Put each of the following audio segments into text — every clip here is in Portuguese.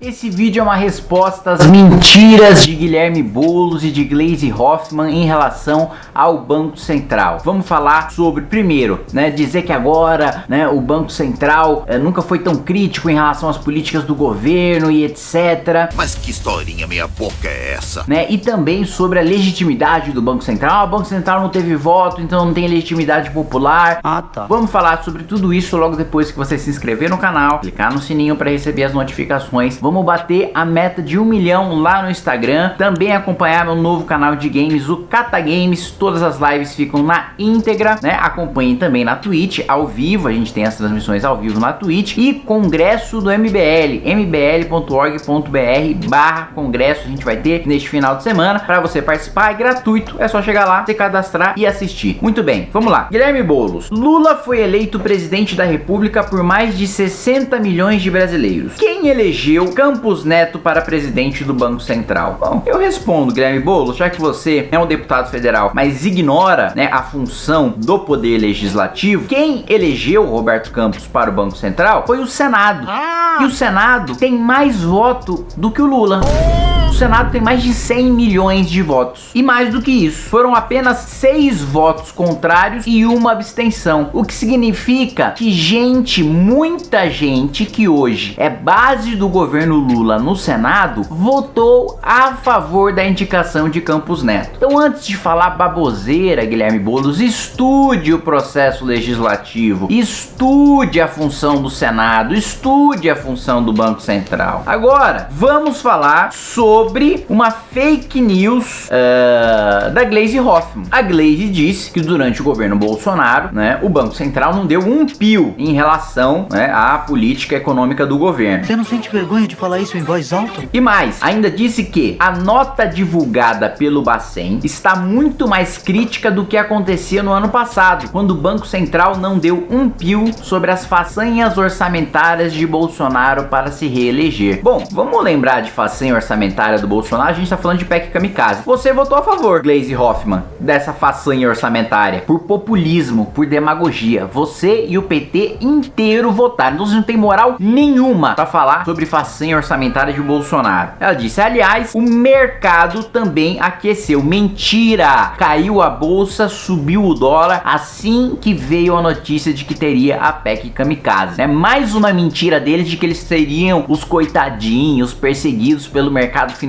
Esse vídeo é uma resposta às mentiras de Guilherme Boulos e de Glaze Hoffman em relação ao Banco Central. Vamos falar sobre, primeiro, né, dizer que agora né, o Banco Central é, nunca foi tão crítico em relação às políticas do governo e etc. Mas que historinha meia boca é essa? Né, e também sobre a legitimidade do Banco Central. Ah, o Banco Central não teve voto, então não tem legitimidade popular. Ah, tá. Vamos falar sobre tudo isso logo depois que você se inscrever no canal, clicar no sininho para receber as notificações Vamos bater a meta de um milhão lá no Instagram. Também acompanhar meu novo canal de games, o Cata Games. Todas as lives ficam na íntegra, né? Acompanhem também na Twitch, ao vivo. A gente tem as transmissões ao vivo na Twitch. E congresso do MBL, mbl.org.br barra congresso. A gente vai ter neste final de semana. Para você participar, é gratuito. É só chegar lá, se cadastrar e assistir. Muito bem, vamos lá. Guilherme Boulos. Lula foi eleito presidente da república por mais de 60 milhões de brasileiros. Quem elegeu Campos Neto para presidente do Banco Central? Bom, eu respondo, Guilherme Boulos, já que você é um deputado federal, mas ignora né, a função do poder legislativo, quem elegeu Roberto Campos para o Banco Central foi o Senado. Ah. E o Senado tem mais voto do que o Lula. Senado tem mais de 100 milhões de votos. E mais do que isso, foram apenas 6 votos contrários e uma abstenção. O que significa que gente, muita gente que hoje é base do governo Lula no Senado, votou a favor da indicação de Campos Neto. Então antes de falar baboseira, Guilherme Boulos, estude o processo legislativo, estude a função do Senado, estude a função do Banco Central. Agora, vamos falar sobre uma fake news uh, da Glaze Hoffman. A Glaze disse que durante o governo Bolsonaro, né, o Banco Central não deu um pio em relação né, à política econômica do governo. Você não sente vergonha de falar isso em voz alta? E mais, ainda disse que a nota divulgada pelo Bacen está muito mais crítica do que acontecia no ano passado, quando o Banco Central não deu um pio sobre as façanhas orçamentárias de Bolsonaro para se reeleger. Bom, vamos lembrar de façanha orçamentária do Bolsonaro, a gente está falando de PEC Kamikaze. Você votou a favor, Glaze Hoffman, dessa façanha orçamentária, por populismo, por demagogia. Você e o PT inteiro votaram, então você não tem moral nenhuma para falar sobre façanha orçamentária de Bolsonaro. Ela disse, aliás, o mercado também aqueceu. Mentira! Caiu a bolsa, subiu o dólar assim que veio a notícia de que teria a PEC Kamikaze. É mais uma mentira deles de que eles seriam os coitadinhos perseguidos pelo mercado financeiro.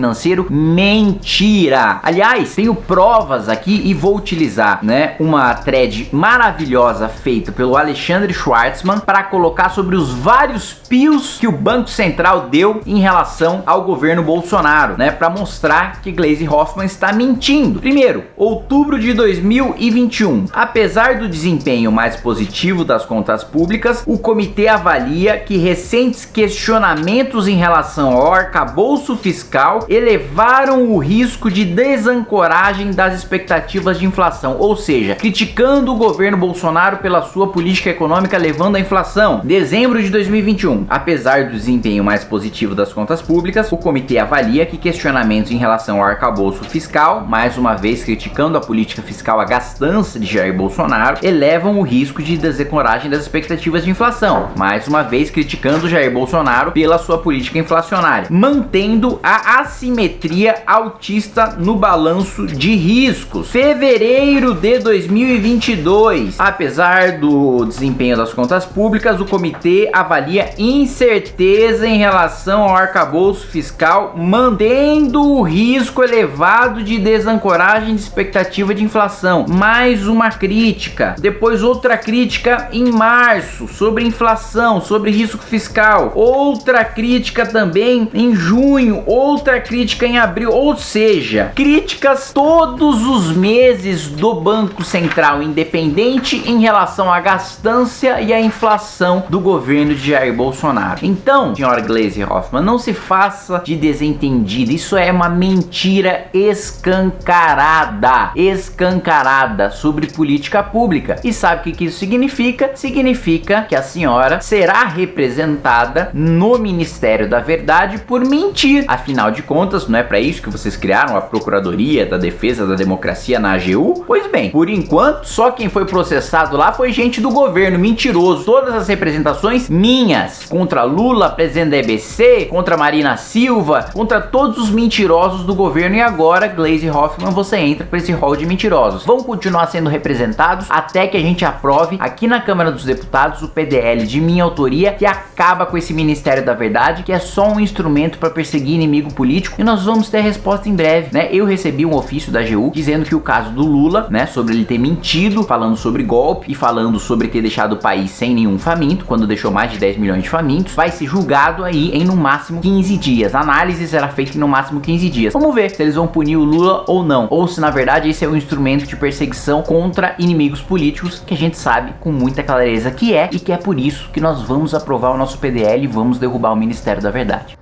Mentira! Aliás, tenho provas aqui e vou utilizar né, uma thread maravilhosa feita pelo Alexandre Schwartzman para colocar sobre os vários pios que o Banco Central deu em relação ao governo Bolsonaro, né, para mostrar que Glaze Hoffman está mentindo. Primeiro, outubro de 2021. Apesar do desempenho mais positivo das contas públicas, o comitê avalia que recentes questionamentos em relação ao arcabouço fiscal elevaram o risco de desancoragem das expectativas de inflação, ou seja, criticando o governo Bolsonaro pela sua política econômica levando a inflação. Dezembro de 2021. Apesar do desempenho mais positivo das contas públicas, o comitê avalia que questionamentos em relação ao arcabouço fiscal, mais uma vez criticando a política fiscal a gastança de Jair Bolsonaro, elevam o risco de desencoragem das expectativas de inflação, mais uma vez criticando Jair Bolsonaro pela sua política inflacionária, mantendo a assimetria altista no balanço de riscos. Fevereiro de 2022, apesar do desempenho das contas públicas, o comitê avalia incerteza em relação ao arcabouço fiscal, mantendo o risco elevado de desancoragem de expectativa de inflação. Mais uma crítica. Depois outra crítica em março sobre inflação, sobre risco fiscal. Outra crítica também em junho, outra crítica em abril, ou seja, críticas todos os meses do Banco Central independente em relação à gastança e à inflação do governo de Jair Bolsonaro. Então, senhora Glaze Hoffman, não se faça de desentendida. Isso é uma mentira escancarada, escancarada sobre política pública. E sabe o que, que isso significa? Significa que a senhora será representada no Ministério da Verdade por mentir. Afinal de contas, não é para isso que vocês criaram a Procuradoria da Defesa da Democracia na AGU? Pois bem, por enquanto, só quem foi processado lá foi gente do governo, mentiroso. Todas as representações minhas, contra Lula, presidente da EBC, contra Marina Silva, contra todos os mentirosos do governo e agora, Glaze Hoffman, você entra para esse hall de mentirosos. Vão continuar sendo representados até que a gente aprove aqui na Câmara dos Deputados o PDL de minha autoria que acaba com esse Ministério da Verdade, que é só um instrumento para perseguir inimigo político e nós vamos ter resposta em breve, né? Eu recebi um ofício da AGU dizendo que o caso do Lula, né, sobre ele ter mentido, falando sobre golpe e falando sobre ter deixado o país sem nenhum faminto, quando deixou mais de 10 milhões de famintos, vai ser julgado aí em no máximo 15 dias. A análise será feita em no máximo 15 dias. Vamos ver se eles vão punir o Lula ou não, ou se na verdade esse é um instrumento de perseguição contra inimigos políticos que a gente sabe com muita clareza que é e que é por isso que nós vamos aprovar o nosso PDL e vamos derrubar o Ministério da Verdade.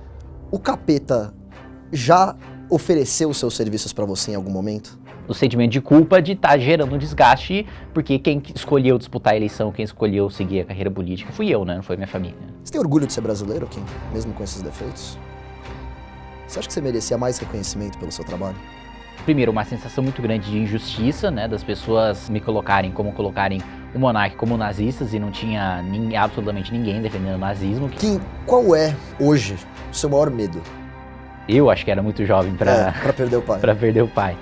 O capeta já ofereceu seus serviços para você em algum momento? O sentimento de culpa de estar tá gerando um desgaste, porque quem escolheu disputar a eleição, quem escolheu seguir a carreira política fui eu, né? Não foi minha família. Você tem orgulho de ser brasileiro, Kim? Mesmo com esses defeitos? Você acha que você merecia mais reconhecimento pelo seu trabalho? Primeiro, uma sensação muito grande de injustiça, né? Das pessoas me colocarem como colocarem o monarca como nazistas e não tinha absolutamente ninguém defendendo o nazismo. Kim, qual é, hoje, o seu maior medo? Eu acho que era muito jovem para é, perder o pai. para perder o pai.